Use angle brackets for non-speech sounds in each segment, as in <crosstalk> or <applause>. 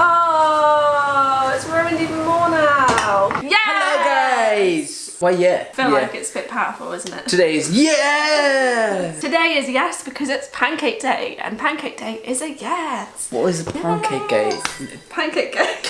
Oh, it's ruined even more now. Yeah. Hello guys! Why yeah. I feel yeah. like it's a bit powerful, isn't it? Today is yeah! Today is yes because it's pancake day and pancake day is a yes. What is a pancake day? Pancake day. <laughs>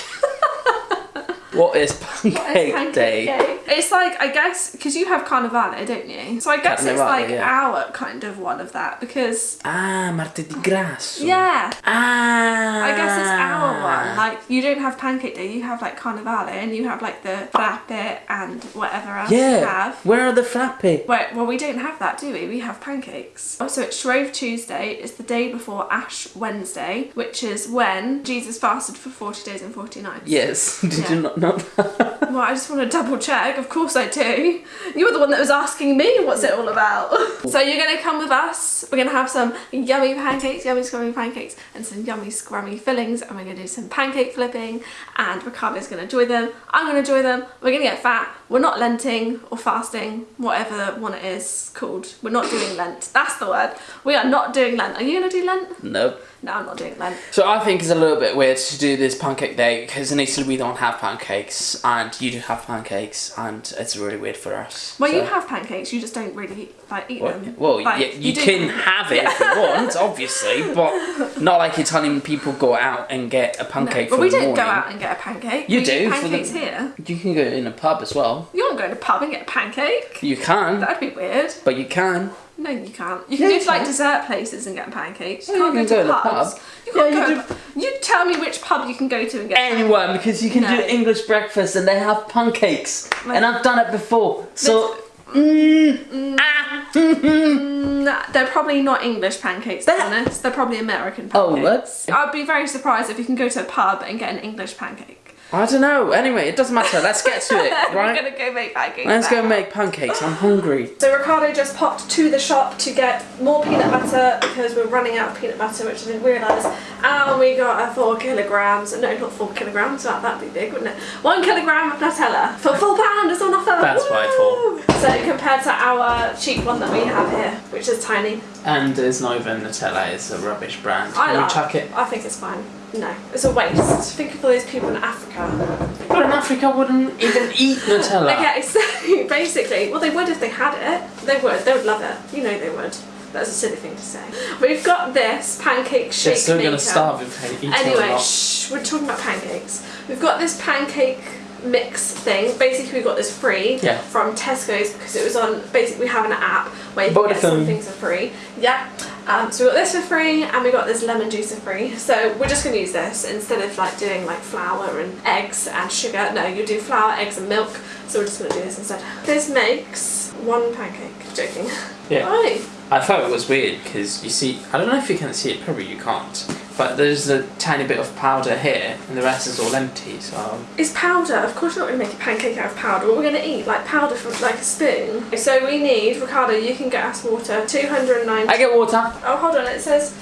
What is pancake, pancake day? day. It's like, I guess, because you have Carnivale, don't you? So I guess it's like yeah. our kind of one of that because, Ah, martedì grasso. yeah. Ah. I guess it's our one. Like, you don't have Pancake Day, you have like Carnivale and you have like the frappe and whatever else you Yeah. have. Where are the frappe? Wait, well, we don't have that, do we? We have pancakes. Oh, also, it's Shrove Tuesday. It's the day before Ash Wednesday, which is when Jesus fasted for 40 days and 40 nights. Yes. <laughs> Did Yeah. you not know that? <laughs> Well, I just want to double check. Of course I do. You were the one that was asking me what's it all about. <laughs> so you're going to come with us. We're going to have some yummy pancakes, yummy scrummy pancakes, and some yummy scrummy fillings. And we're to do some pancake flipping. And Ricardo's going to enjoy them. I'm going to enjoy them. We're going to get fat. We're not lenting or fasting, whatever one it is called. We're not doing Lent. That's the word. We are not doing Lent. Are you going to do Lent? Nope. No, I'm not doing Lent. So I think it's a little bit weird to do this pancake day because in Italy we don't have pancakes and you do have pancakes and it's really weird for us. Well, you have pancakes. You just don't really like eat Well, them. well Like, yeah, you, do can have it if you <laughs> want, obviously, but not like Italian people go out and get a No, pancake but for we don't go out and get a pancake. You we do, for the- pancakes here. You can go in a pub as well. You won't go in a pub and get a pancake. You can, That'd be weird. but you can. No, you can't. You Yeah, can go you to like can. dessert places and get pancakes. You Yeah, can't you go can to go a pubs. pub. You can't Yeah, you go. You tell me which pub you can go to and get. Anyone, because you can No. do English breakfast and they have pancakes, Like- and I've done it before. So, mm, ah, <laughs> Mm, they're probably not English pancakes, to be They're- honest. They're probably American pancakes. Oh, what? I'd be very surprised if you can go to a pub and get an English pancake. I don't know. Anyway, it doesn't matter. Let's get to it, <laughs> We're right? gonna go make pancakes. Let's go make pancakes. I'm hungry. So Ricardo just popped to the shop to get more peanut butter because we're running out of peanut butter, which I didn't realise. And we got a four kilograms, no, not four kilograms, that, that'd be big, wouldn't it? One kilogram of Nutella for four pound, it's on offer. That's what I Woo! So compared to our cheap one that we have here, which is tiny, And there's not even Nutella. It's a rubbish brand. I Can we like- chuck it? I think it's fine. No, it's a waste. Think of all those people in Africa. But in Africa, wouldn't even eat Nutella. Okay, so <laughs> basically, well, they would if they had it. They would. They would love it. You know they would. That's a silly thing to say. We've got this pancake shake They're still gonna starve if they eat Anyway, shh, we're talking about pancakes. We've got this pancake mix thing. Basically, we got this free Yeah. from Tesco's because it was on. Basically, we have an app where you can get some things for free. Yeah. Um, so we got this for free, and we got this lemon juice for free. So we're just gonna use this instead of like doing like flour and eggs and sugar. No, you do flour, eggs, and milk. So we're just gonna do this instead. This makes one pancake. Joking. Yeah. Right. I thought it was weird because you see, I don't know if you can see it, probably you can't, but there's a tiny bit of powder here and the rest is all empty, so. It's powder. Of course, you're not going to make a pancake out of powder. What we're going to eat, like powder from like a spoon. So we need, Ricardo, you can get us water. 290. I get water. oh, hold on. It says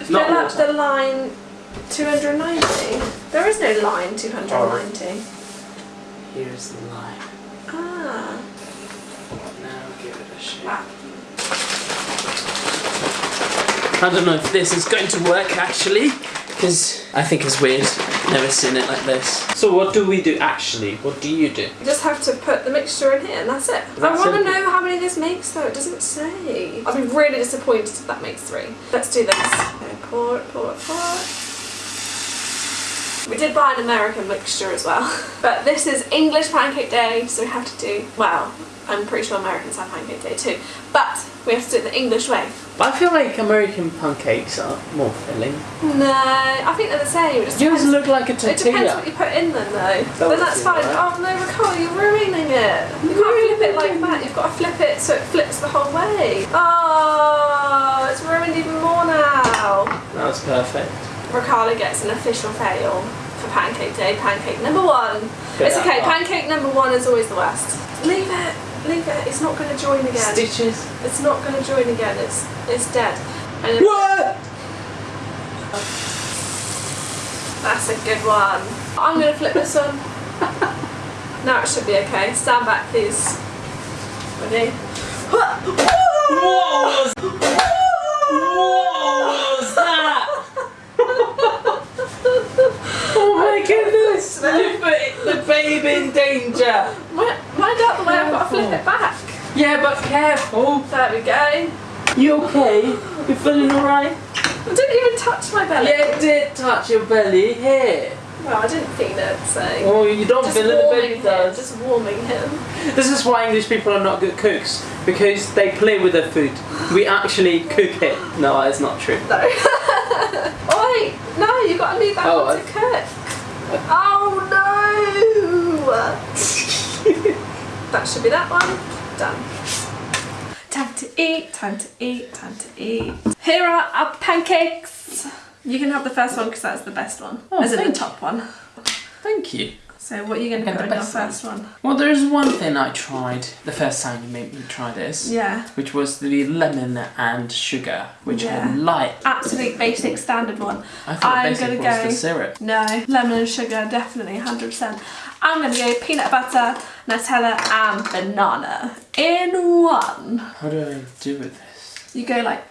fill up the line 290. There is no line 290. Here's the line. Ah. Now give it a shake. Ah. I don't know if this is going to work actually, because I think it's weird. Never seen it like this. So what do we do actually? What do you do? You just have to put the mixture in here and that's it. That's I want to know how many this makes though. It doesn't say. I'd be really disappointed if that makes three. Let's do this. Okay, pour it, pour it, pour it. We did buy an American mixture as well. <laughs> But this is English Pancake Day, so we have to do, well, I'm pretty sure Americans have Pancake Day too. But we have to do it the English way. But I feel like American pancakes are more filling. No, I think they're the same. It just Yours depends- look like a tortilla. It depends what you put in them though. That then that's fine. right. Oh no, Nicole, you're ruining it. You can't flip it like that. You've got to flip it so it flips the whole way. Oh, it's ruined even more now. That was perfect. Ricardo gets an official fail for Pancake Day. Pancake number one. It's okay. Pancake number one is always the worst. Leave it. Leave it. It's not going to join again. Stitches. It's not going to join again. It's it's dead. And What? That's a good one. I'm going to flip this one. <laughs> now it should be okay. Stand back, please. Ready? What <laughs> was, what was that? oh babe in danger. Mind out the way, I've got to flip it back. Yeah, but careful. There we go. You okay? You feeling alright? I didn't even touch my belly. Yeah, it did touch your belly. Here. Well, I didn't feel it, so. Oh, you don't just feel it, the baby him, does. just warming him. This is why English people are not good cooks because they play with their food. We actually cook it. No, it's not true. No. <laughs> oh wait, no, you got to leave that Oh, one I- to cook. Oh no! That should be that one. Done. Time to eat, time to eat, time to eat. Here are our pancakes. You can have the first one because that's the best one. Oh, As in the top one. Thank you. So what are you going to put the on your first one? Well, there's one thing I tried the first time you made me try this, Yeah. which was the lemon and sugar, which Yeah. I like. Absolute basic standard one. I thought I'm basic gonna was go- the syrup. No, lemon and sugar, definitely, 100%. I'm going to go peanut butter, Nutella and banana in one. How do I do with this? You go like...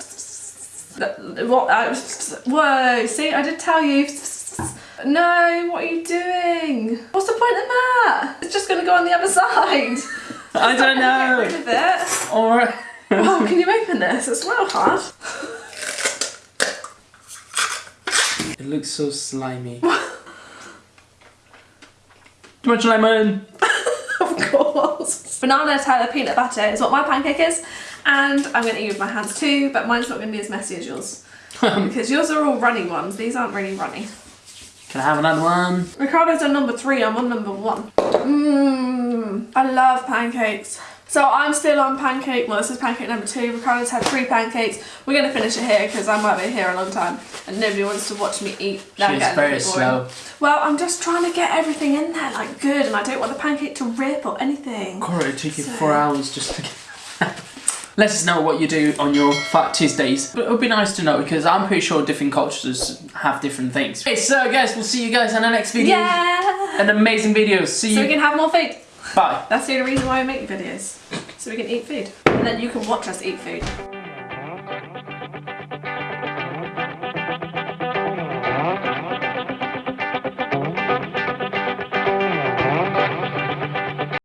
What? Uh, whoa, see, I did tell you. No, what are you doing? What's the point in that? It's just going to go on the other side. I don't Get rid know. of it. Or Oh, can you open this? It's real hard. it looks so slimy. <laughs> Too much lemon. <laughs> Of course. Banana Nutella peanut butter is what my pancake is. And I'm going to eat with my hands too, but mine's not going to be as messy as yours. <laughs> because yours are all runny ones. These aren't really runny. Can I have another one? Ricardo's on number three, I'm on number one. Mmm, I love pancakes. So I'm still on pancake, well this is pancake number two. Ricardo's had three pancakes. We're going to finish it here because I might be here a long time and nobody wants to watch me eat. I'm She's very slow. Well, I'm just trying to get everything in there like good and I don't want the pancake to rip or anything. Cora, it took you So- four hours just to get. Let us know what you do on your Fat Tuesdays. But it would be nice to know because I'm pretty sure different cultures have different things. Okay, so guys, we'll see you guys in the next video. Yeah! An amazing video. See So we you. can have more food. Bye. That's the only reason why I make videos. So we can eat food. And then you can watch us eat food.